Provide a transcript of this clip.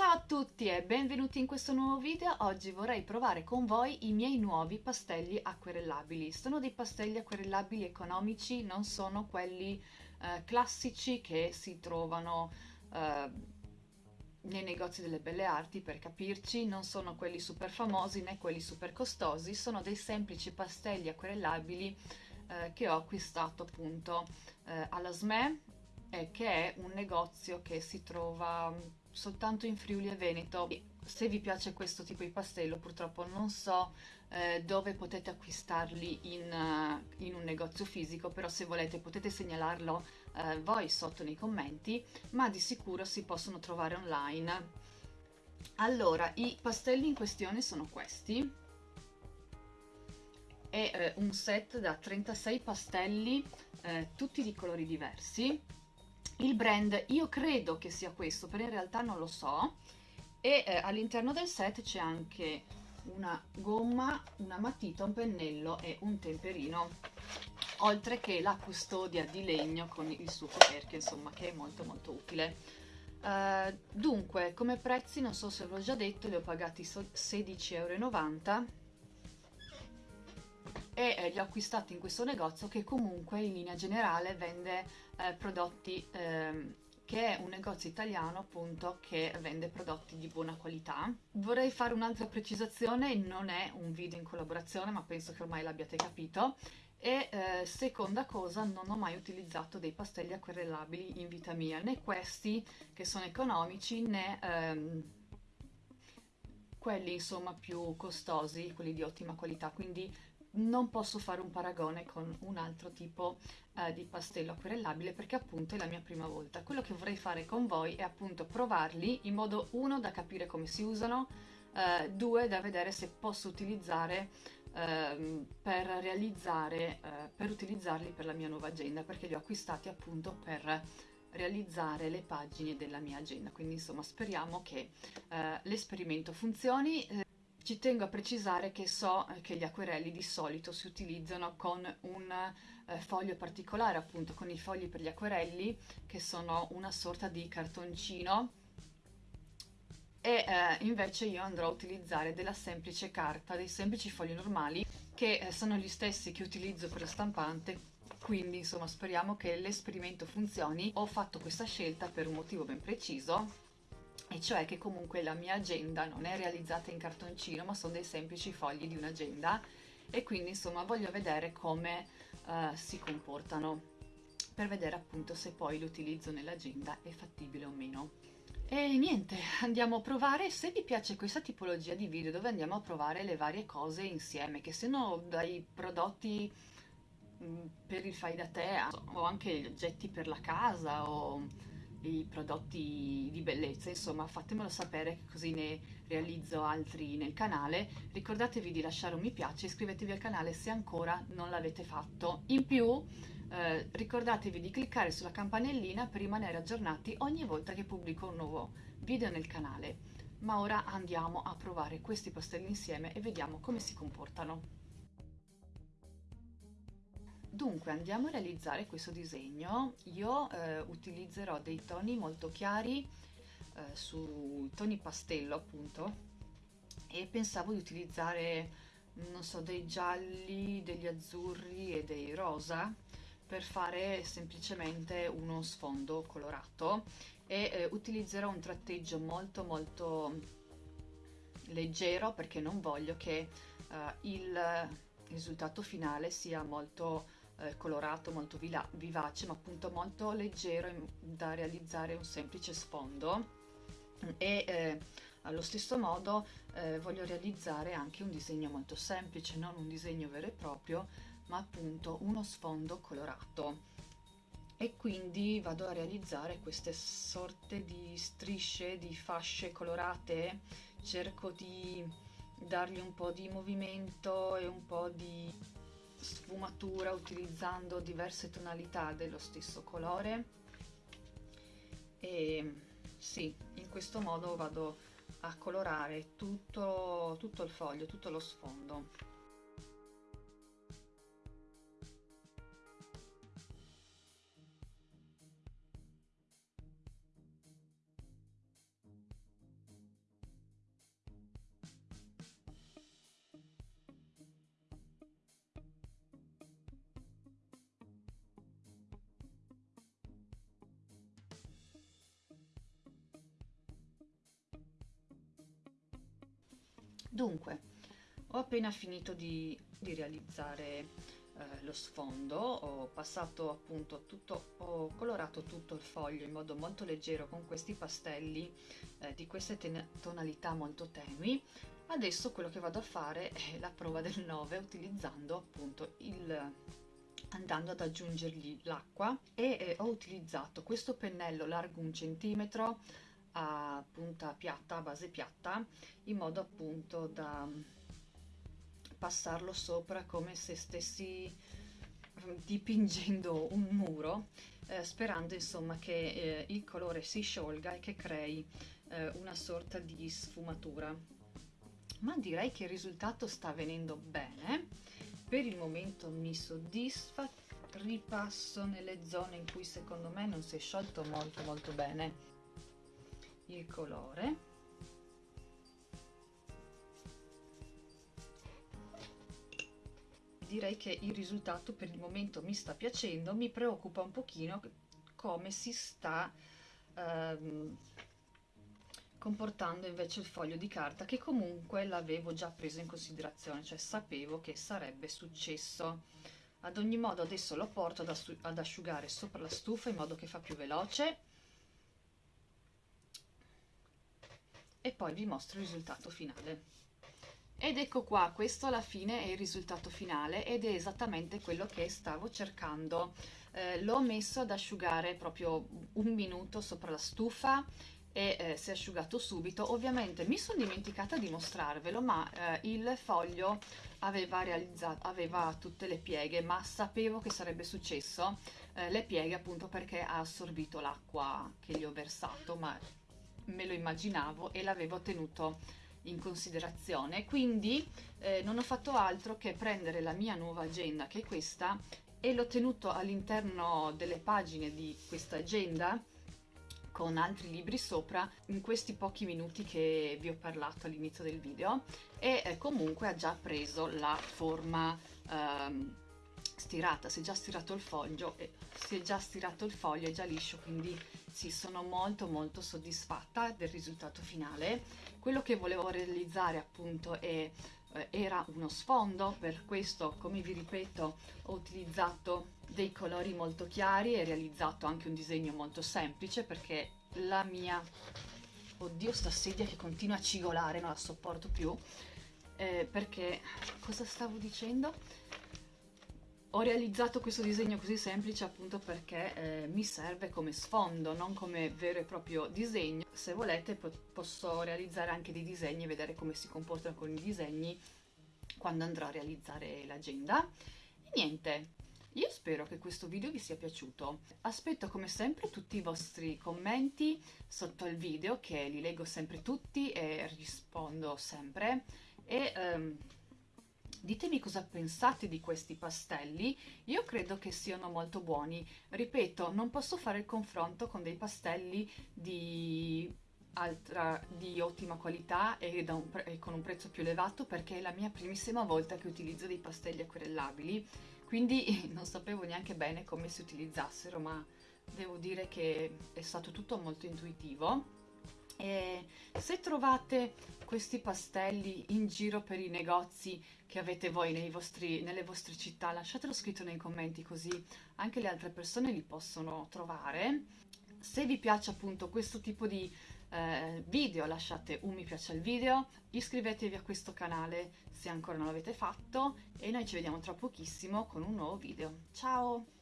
Ciao a tutti e benvenuti in questo nuovo video. Oggi vorrei provare con voi i miei nuovi pastelli acquerellabili. Sono dei pastelli acquerellabili economici, non sono quelli eh, classici che si trovano eh, nei negozi delle belle arti, per capirci, non sono quelli super famosi né quelli super costosi, sono dei semplici pastelli acquerellabili eh, che ho acquistato appunto eh, alla SME, eh, che è un negozio che si trova soltanto in Friuli e Veneto. Se vi piace questo tipo di pastello, purtroppo non so eh, dove potete acquistarli in, uh, in, un negozio fisico, però se volete potete segnalarlo uh, voi sotto nei commenti, ma di sicuro si possono trovare online. Allora, i pastelli in questione sono questi. È eh, un set da 36 pastelli, eh, tutti di colori diversi il brand io credo che sia questo, però in realtà non lo so. E eh, all'interno del set c'è anche una gomma, una matita, un pennello e un temperino. Oltre che la custodia di legno con il suo coperchio, insomma, che è molto molto utile. Uh, dunque, come prezzi, non so se l'ho già detto, li ho pagati 16,90 euro e eh, li ho acquistati in questo negozio che comunque in linea generale vende eh, prodotti eh, che è un negozio italiano appunto che vende prodotti di buona qualità. Vorrei fare un'altra precisazione, non è un video in collaborazione ma penso che ormai l'abbiate capito e eh, seconda cosa non ho mai utilizzato dei pastelli acquerellabili in vita mia, né questi che sono economici né ehm, quelli insomma più costosi, quelli di ottima qualità, quindi non posso fare un paragone con un altro tipo eh, di pastello acquerellabile perché appunto è la mia prima volta. Quello che vorrei fare con voi è appunto provarli in modo uno da capire come si usano, eh, due da vedere se posso utilizzare eh, per realizzare, eh, per utilizzarli per la mia nuova agenda perché li ho acquistati appunto per realizzare le pagine della mia agenda quindi insomma speriamo che eh, l'esperimento funzioni eh, ci tengo a precisare che so eh, che gli acquerelli di solito si utilizzano con un eh, foglio particolare, appunto con i fogli per gli acquerelli, che sono una sorta di cartoncino, e eh, invece io andrò a utilizzare della semplice carta, dei semplici fogli normali, che eh, sono gli stessi che utilizzo per la stampante, quindi insomma speriamo che l'esperimento funzioni. Ho fatto questa scelta per un motivo ben preciso, e cioè che comunque la mia agenda non è realizzata in cartoncino ma sono dei semplici fogli di un'agenda e quindi insomma voglio vedere come uh, si comportano per vedere appunto se poi l'utilizzo nell'agenda è fattibile o meno. E niente, andiamo a provare, se vi piace questa tipologia di video dove andiamo a provare le varie cose insieme, che siano dai prodotti mm, per il fai da te o anche gli oggetti per la casa o i prodotti di bellezza, insomma fatemelo sapere così ne realizzo altri nel canale. Ricordatevi di lasciare un mi piace, iscrivetevi al canale se ancora non l'avete fatto. In più eh, ricordatevi di cliccare sulla campanellina per rimanere aggiornati ogni volta che pubblico un nuovo video nel canale. Ma ora andiamo a provare questi pastelli insieme e vediamo come si comportano. Dunque andiamo a realizzare questo disegno, io eh, utilizzerò dei toni molto chiari eh, su toni pastello appunto e pensavo di utilizzare non so dei gialli, degli azzurri e dei rosa per fare semplicemente uno sfondo colorato e eh, utilizzerò un tratteggio molto molto leggero perché non voglio che eh, il risultato finale sia molto eh, colorato, molto vivace, ma appunto molto leggero da realizzare un semplice sfondo. E eh, allo stesso modo eh, voglio realizzare anche un disegno molto semplice, non un disegno vero e proprio, ma appunto uno sfondo colorato. E quindi vado a realizzare queste sorte di strisce, di fasce colorate, cerco di dargli un po' di movimento e un po' di sfumatura utilizzando diverse tonalità dello stesso colore e sì, in questo modo vado a colorare tutto, tutto il foglio, tutto lo sfondo. Dunque, ho appena finito di, di realizzare eh, lo sfondo, ho passato appunto tutto, ho colorato tutto il foglio in modo molto leggero con questi pastelli eh, di queste tonalità molto tenui. Adesso quello che vado a fare è la prova del 9 utilizzando appunto il andando ad aggiungergli l'acqua e eh, ho utilizzato questo pennello largo un centimetro a punta piatta, a base piatta, in modo appunto da passarlo sopra come se stessi ehm, dipingendo un muro eh, sperando insomma che eh, il colore si sciolga e che crei eh, una sorta di sfumatura. Ma direi che il risultato sta venendo bene. Per il momento mi soddisfa. Ripasso nelle zone in cui secondo me non si è sciolto molto molto bene il colore direi che il risultato per il momento mi sta piacendo, mi preoccupa un pochino come si sta ehm, comportando invece il foglio di carta che comunque l'avevo già preso in considerazione, cioè sapevo che sarebbe successo. Ad ogni modo adesso lo porto ad, ad asciugare sopra la stufa in modo che fa più veloce e poi vi mostro il risultato finale. Ed ecco qua, questo alla fine è il risultato finale ed è esattamente quello che stavo cercando. Eh, l'ho messo ad asciugare proprio un minuto sopra la stufa e eh, si è asciugato subito. Ovviamente mi sono dimenticata di mostrarvelo, ma eh, il foglio aveva, realizzato, aveva tutte le pieghe, ma sapevo che sarebbe successo eh, le pieghe appunto perché ha assorbito l'acqua che gli ho versato, ma me lo immaginavo e l'avevo tenuto in considerazione. Quindi eh, non ho fatto altro che prendere la mia nuova agenda che è questa e l'ho tenuto all'interno delle pagine di questa agenda con altri libri sopra in questi pochi minuti che vi ho parlato all'inizio del video e eh, comunque ha già preso la forma ehm, stirata, si è già stirato il foglio, e si è già stirato il foglio, è già liscio, quindi sì, sono molto molto soddisfatta del risultato finale. Quello che volevo realizzare appunto è, eh, era uno sfondo, per questo come vi ripeto ho utilizzato dei colori molto chiari e realizzato anche un disegno molto semplice perché la mia... Oddio sta sedia che continua a cigolare, non la sopporto più. Eh, perché cosa stavo dicendo? Ho realizzato questo disegno così semplice appunto perché eh, mi serve come sfondo, non come vero e proprio disegno. Se volete po posso realizzare anche dei disegni e vedere come si comportano con i disegni quando andrò a realizzare l'agenda. E niente, io spero che questo video vi sia piaciuto. Aspetto come sempre tutti i vostri commenti sotto il video che li leggo sempre tutti e rispondo sempre. E... Um, Ditemi cosa pensate di questi pastelli, io credo che siano molto buoni. Ripeto, non posso fare il confronto con dei pastelli di, altra, di ottima qualità e, un e, con un prezzo più elevato perché è la mia primissima volta che utilizzo dei pastelli acquerellabili, quindi non sapevo neanche bene come si utilizzassero, ma devo dire che è stato tutto molto intuitivo e se trovate questi pastelli in giro per i negozi che avete voi vostri, nelle vostre città, lasciatelo scritto nei commenti così anche le altre persone li possono trovare. Se vi piace appunto questo tipo di eh, video lasciate un mi piace al video, iscrivetevi a questo canale se ancora non l'avete fatto e noi ci vediamo tra pochissimo con un nuovo video. Ciao!